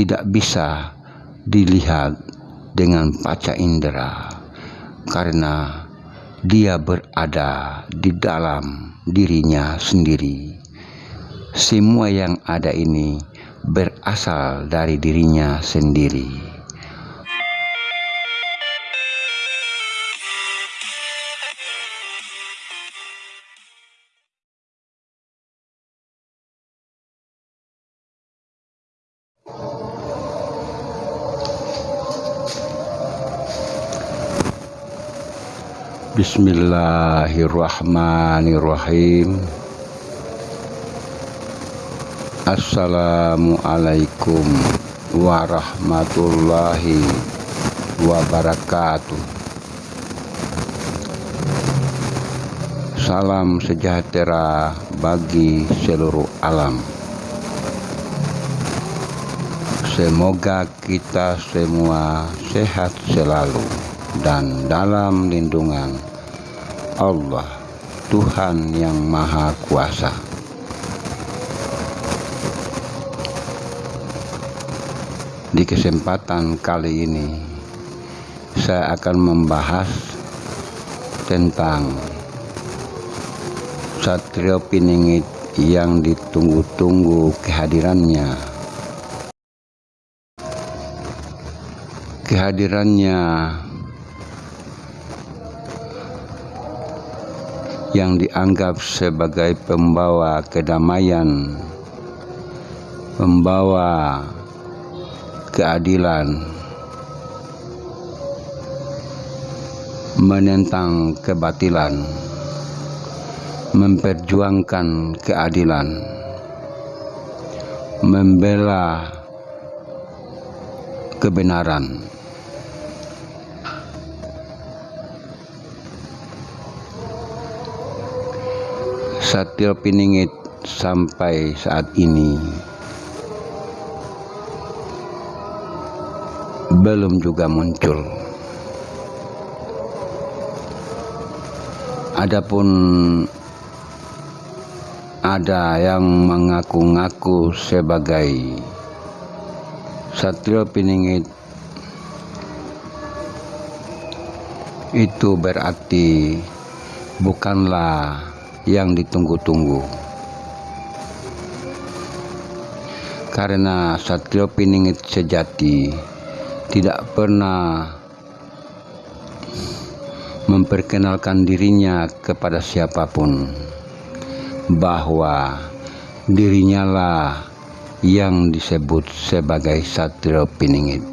tidak bisa dilihat dengan paca indera karena dia berada di dalam dirinya sendiri. Semua yang ada ini berasal dari dirinya sendiri. Bismillahirrahmanirrahim. Assalamualaikum warahmatullahi wabarakatuh. Salam sejahtera bagi seluruh alam Semoga kita semua sehat selalu dan dalam lindungan Allah Tuhan yang Maha Kuasa. Di kesempatan kali ini saya akan membahas tentang Satrio Piningit yang ditunggu-tunggu kehadirannya. Kehadirannya yang dianggap sebagai pembawa kedamaian, pembawa keadilan, menentang kebatilan, memperjuangkan keadilan, membela kebenaran. Satyo Piningit sampai saat ini belum juga muncul. Adapun ada yang mengaku-ngaku sebagai Satrio Piningit itu berarti bukanlah yang ditunggu-tunggu. Karena Satrio Piningit sejati tidak pernah memperkenalkan dirinya kepada siapa pun bahwa dirinya lah yang disebut sebagai Satrio Piningit.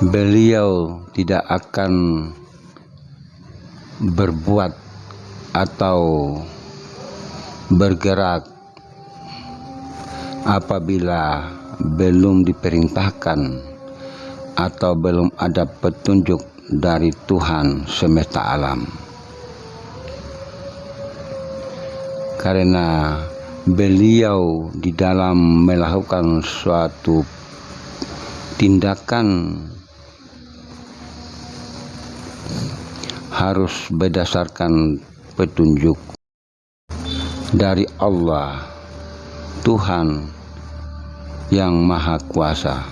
Beliau tidak akan berbuat atau bergerak apabila belum diperintahkan atau belum ada petunjuk dari Tuhan semesta alam. Karena beliau di dalam melakukan suatu tindakan harus berdasarkan petunjuk dari Allah Tuhan yang Maha Kuasa.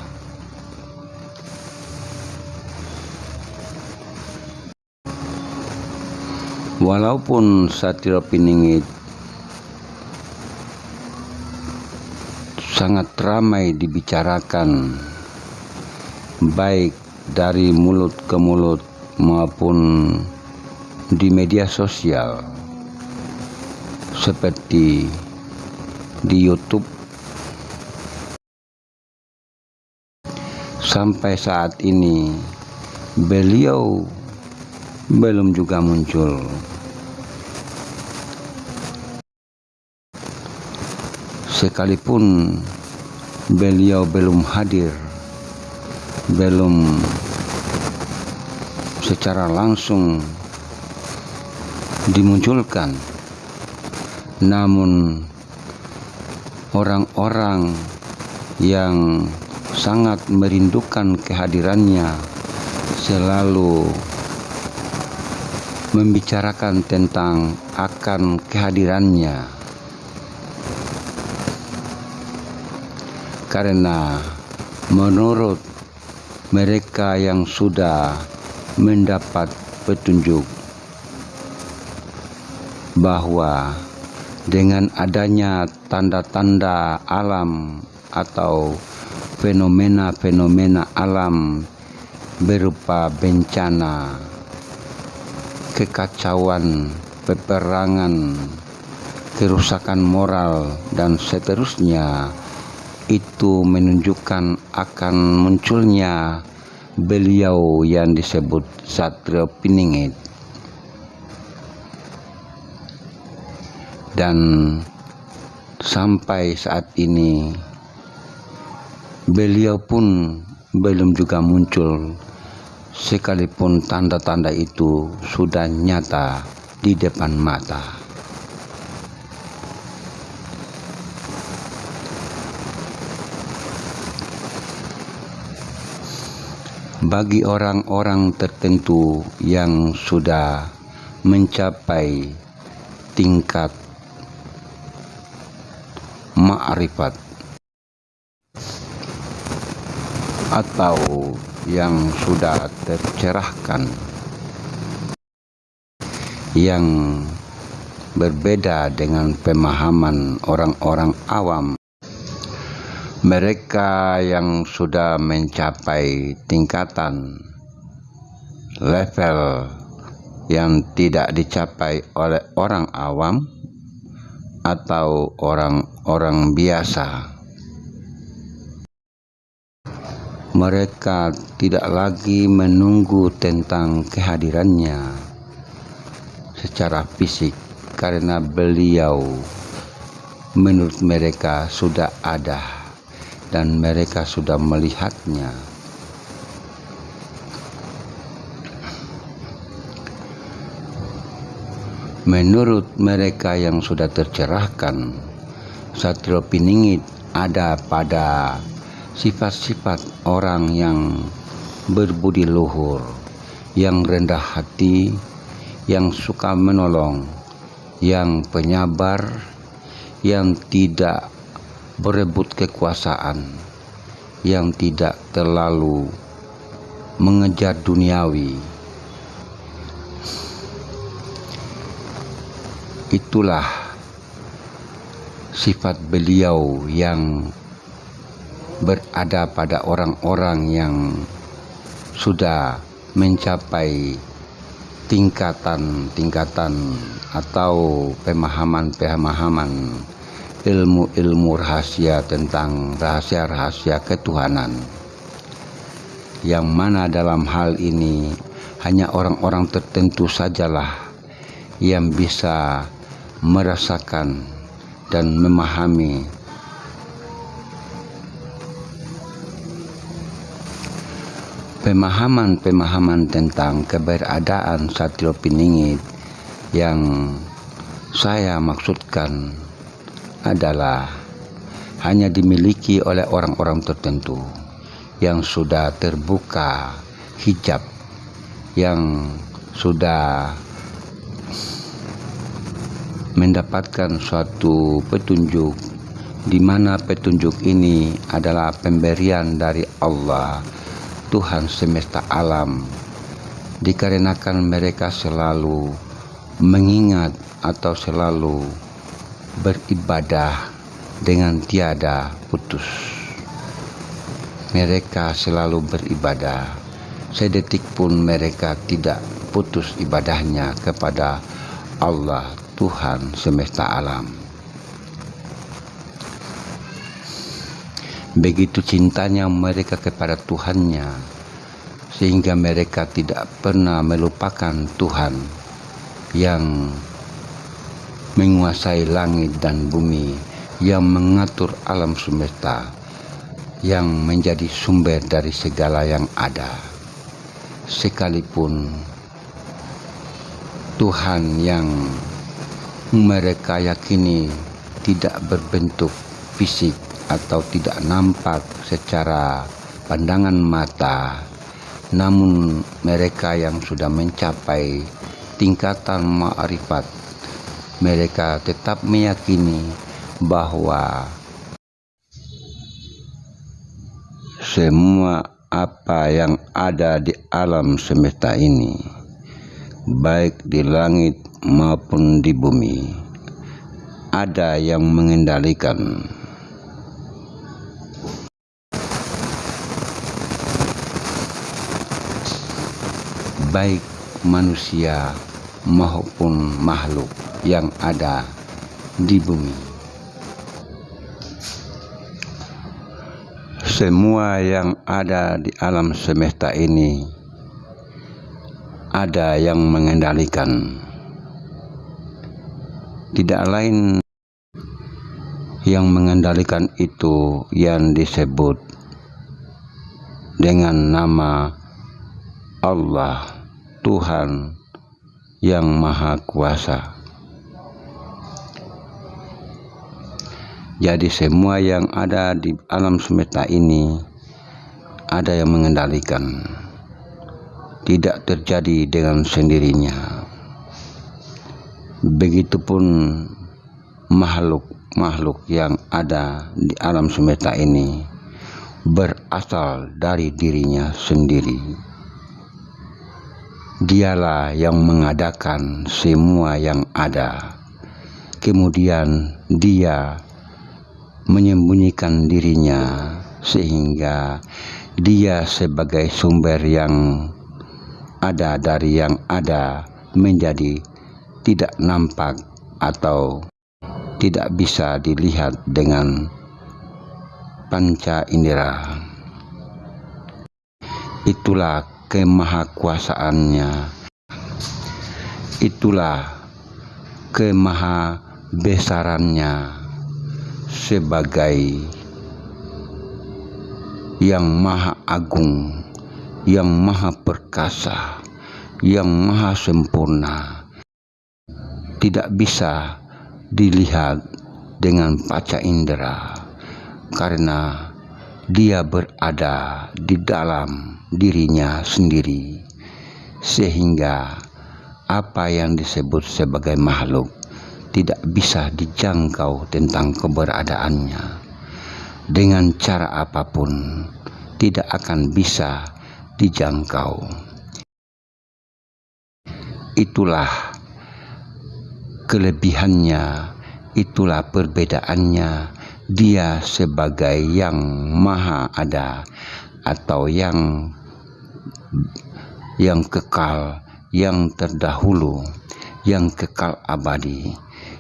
Walaupun Satrio Piningit sangat ramai dibicarakan baik dari mulut ke mulut maupun di media sosial seperti di YouTube. Sampai saat ini beliau belum juga muncul. Sekalipun beliau belum hadir belum secara langsung dimunculkan. Namun orang-orang yang sangat merindukan kehadirannya selalu membicarakan tentang akan kehadirannya. Karena menurut mereka yang sudah mendapat petunjuk bahwa dengan adanya tanda-tanda alam atau fenomena-fenomena alam berupa bencana, kekacauan, peperangan, kerusakan moral, dan seterusnya itu menunjukkan akan munculnya beliau yang disebut Satria Piningit dan sampai saat ini beliau pun belum juga muncul sekalipun tanda-tanda itu sudah nyata di depan mata. Bagi orang-orang tertentu yang sudah mencapai tingkat ma'rifat. Atau yang sudah tercerahkan. Yang berbeda dengan pemahaman orang-orang awam. Mereka yang sudah mencapai tingkatan level yang tidak dicapai oleh orang awam atau orang-orang biasa. Mereka tidak lagi menunggu tentang kehadirannya secara fisik karena beliau menurut mereka sudah ada dan mereka sudah melihatnya. Menurut mereka yang sudah tercerahkan, Satrio Piningit ada pada sifat-sifat orang yang berbudi luhur, yang rendah hati, yang suka menolong, yang penyabar, yang tidak berebut kekuasaan, yang tidak terlalu mengejar duniawi, itulah sifat beliau yang berada pada orang-orang yang sudah mencapai tingkatan-tingkatan atau pemahaman-pemahaman ilmu-ilmu rahasia tentang rahasia-rahasia ketuhanan. Yang mana dalam hal ini hanya orang-orang tertentu sajalah yang bisa merasakan dan memahami pemahaman-pemahaman tentang keberadaan Satrio Piningit yang saya maksudkan adalah hanya dimiliki oleh orang-orang tertentu yang sudah terbuka hijab yang sudah mendapatkan suatu petunjuk di mana petunjuk ini adalah pemberian dari Allah Tuhan semesta alam. Dikarenakan mereka selalu mengingat atau selalu beribadah dengan tiada putus. Mereka selalu beribadah. Sedetik pun mereka tidak putus ibadahnya kepada Allah Tuhan semesta alam. Begitu cintanya mereka kepada Tuhannya, sehingga mereka tidak pernah melupakan Tuhan yang menguasai langit dan bumi, yang mengatur alam semesta, yang menjadi sumber dari segala yang ada. Sekalipun Tuhan yang mereka yakini tidak berbentuk fisik atau tidak nampak secara pandangan mata. Namun mereka yang sudah mencapai tingkatan ma'rifat mereka tetap meyakini bahwa semua apa yang ada di alam semesta ini baik di langit maupun di bumi ada yang mengendalikan baik manusia maupun makhluk yang ada di bumi. Semua yang ada di alam semesta ini ada yang mengendalikan. Tidak lain yang mengendalikan itu yang disebut dengan nama Allah Tuhan yang Maha Kuasa. Jadi semua yang ada di alam semesta ini ada yang mengendalikan. Tidak terjadi dengan sendirinya. Begitupun makhluk-makhluk yang ada di alam semesta ini berasal dari dirinya sendiri. Dialah yang mengadakan semua yang ada. Kemudian dia menyembunyikan dirinya sehingga dia sebagai sumber yang ada dari yang ada menjadi tidak nampak atau tidak bisa dilihat dengan panca indera. Itulah kemahakuasaannya. Itulah kemahabesarannya sebagai yang maha agung, yang maha perkasa, yang maha sempurna, tidak bisa dilihat dengan paca indera karena dia berada di dalam dirinya sendiri sehingga apa yang disebut sebagai makhluk tidak bisa dijangkau tentang keberadaannya. Dengan cara apa pun, tidak akan bisa dijangkau. Itulah kelebihannya, itulah perbedaannya. Dia sebagai yang maha ada atau yang yang kekal, yang terdahulu, yang kekal abadi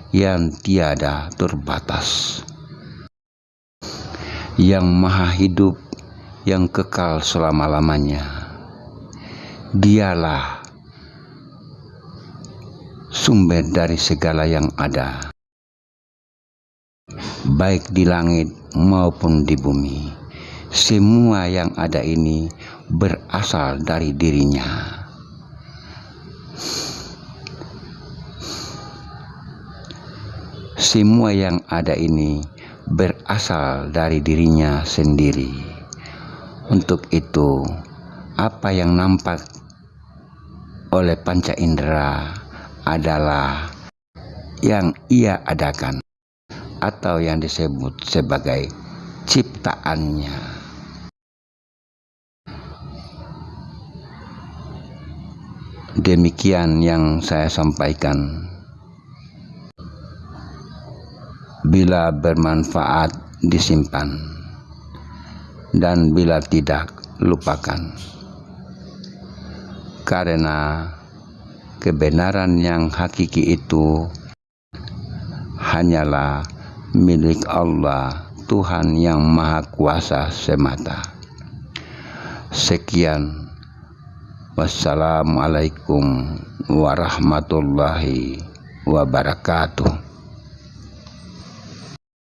yang tiada terbatas, yang maha hidup, yang kekal selama-lamanya. Dialah sumber dari segala yang ada, baik di langit maupun di bumi. Semua yang ada ini berasal dari dirinya. Semua yang ada ini berasal dari dirinya sendiri. Untuk itu, apa yang nampak oleh panca indera adalah yang ia adakan atau yang disebut sebagai ciptaannya. Demikian yang saya sampaikan. bila bermanfaat disimpan dan bila tidak lupakan karena kebenaran yang hakiki itu hanyalah milik Allah Tuhan yang Maha Kuasa semata. Sekian. Wassalamualaikum warahmatullahi wabarakatuh